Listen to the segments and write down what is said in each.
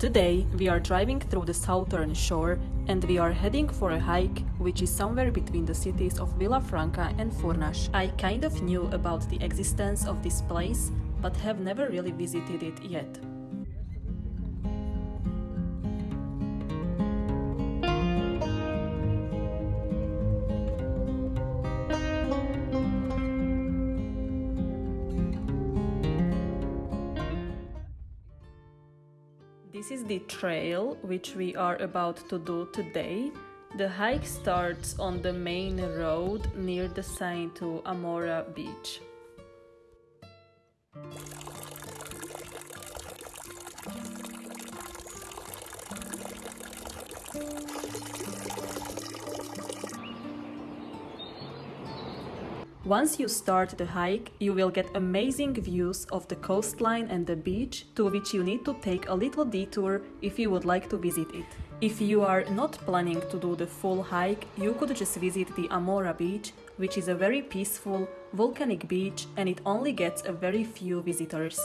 Today we are driving through the southern shore and we are heading for a hike which is somewhere between the cities of Vila Franca and Furnas. I kind of knew about the existence of this place but have never really visited it yet. This is the trail which we are about to do today. The hike starts on the main road near the sign to Amora Beach. Once you start the hike, you will get amazing views of the coastline and the beach, to which you need to take a little detour if you would like to visit it. If you are not planning to do the full hike, you could just visit the Amora beach, which is a very peaceful, volcanic beach and it only gets a very few visitors.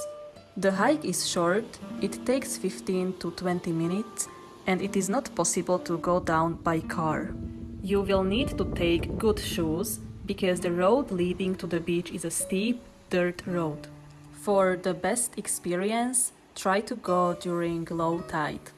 The hike is short, it takes 15 to 20 minutes and it is not possible to go down by car. You will need to take good shoes because the road leading to the beach is a steep dirt road. For the best experience, try to go during low tide.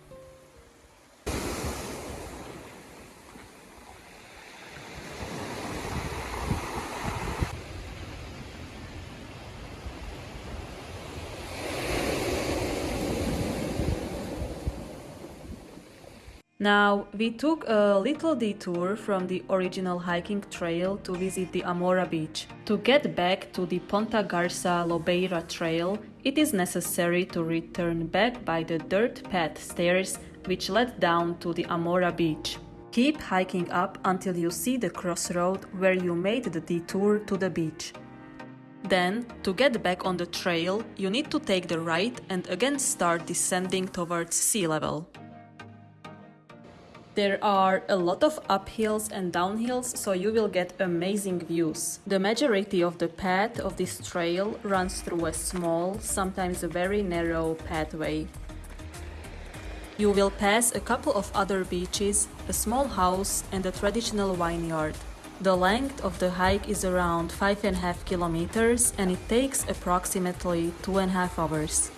Now, we took a little detour from the original hiking trail to visit the Amora beach. To get back to the Ponta Garça Lobeira trail, it is necessary to return back by the dirt path stairs which led down to the Amora beach. Keep hiking up until you see the crossroad where you made the detour to the beach. Then, to get back on the trail, you need to take the right and again start descending towards sea level. There are a lot of uphills and downhills, so you will get amazing views. The majority of the path of this trail runs through a small, sometimes a very narrow pathway. You will pass a couple of other beaches, a small house and a traditional vineyard. The length of the hike is around 5.5 kilometers and it takes approximately 2.5 hours.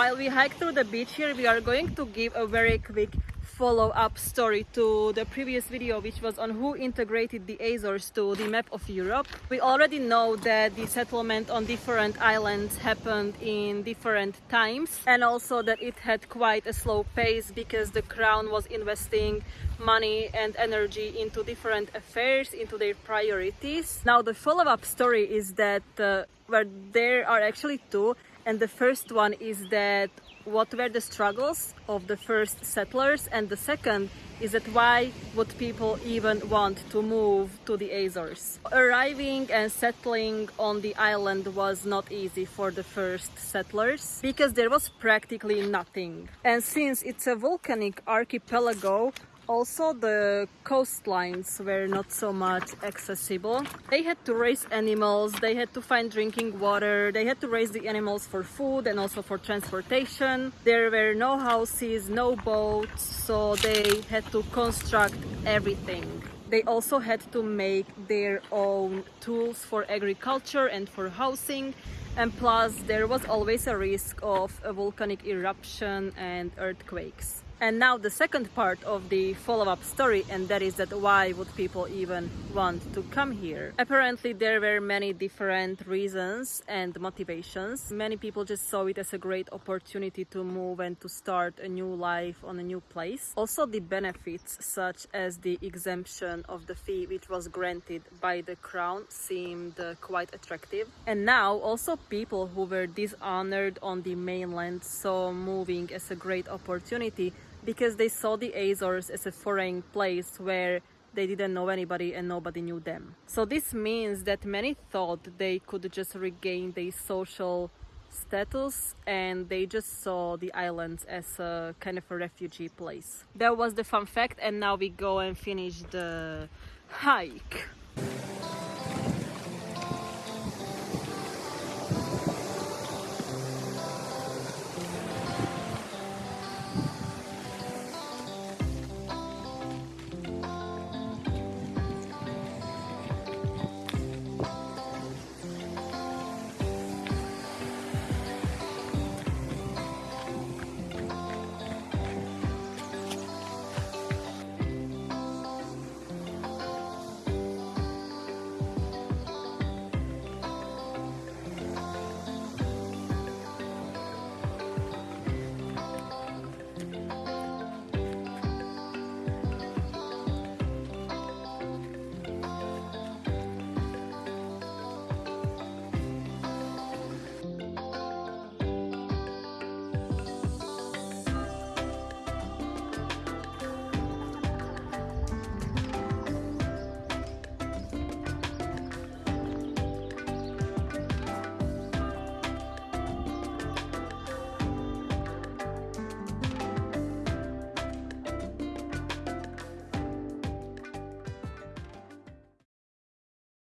While we hike through the beach here, we are going to give a very quick follow-up story to the previous video which was on who integrated the Azores to the map of Europe. We already know that the settlement on different islands happened in different times and also that it had quite a slow pace because the crown was investing money and energy into different affairs, into their priorities. Now the follow-up story is that uh, where there are actually two and the first one is that what were the struggles of the first settlers and the second is that why would people even want to move to the Azores. Arriving and settling on the island was not easy for the first settlers because there was practically nothing. And since it's a volcanic archipelago, also the coastlines were not so much accessible. They had to raise animals, they had to find drinking water, they had to raise the animals for food and also for transportation. There were no houses, no boats, so they had to construct everything. They also had to make their own tools for agriculture and for housing and plus there was always a risk of a volcanic eruption and earthquakes. And now the second part of the follow-up story and that is that why would people even want to come here? Apparently there were many different reasons and motivations. Many people just saw it as a great opportunity to move and to start a new life on a new place. Also the benefits such as the exemption of the fee which was granted by the crown seemed uh, quite attractive. And now also people who were dishonored on the mainland saw moving as a great opportunity because they saw the Azores as a foreign place where they didn't know anybody and nobody knew them. So this means that many thought they could just regain their social status and they just saw the islands as a kind of a refugee place. That was the fun fact and now we go and finish the hike.